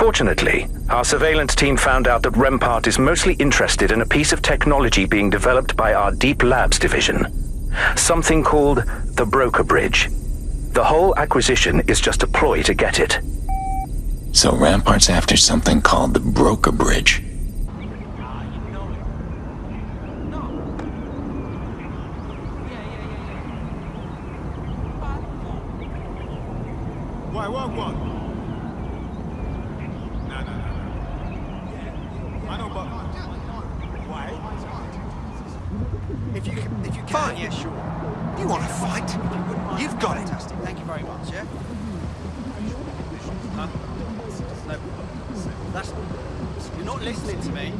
Unfortunately, our surveillance team found out that Rempart is mostly interested in a piece of technology being developed by our Deep Labs division. Something called the Broker Bridge. The whole acquisition is just a ploy to get it. So Rempart's after something called the Broker Bridge. Why, what, what? If you can, if you can, Fine. yeah, sure. You want to fight? You've got it. Fantastic. Thank you very much. Yeah. No. That's. You're not listening to me.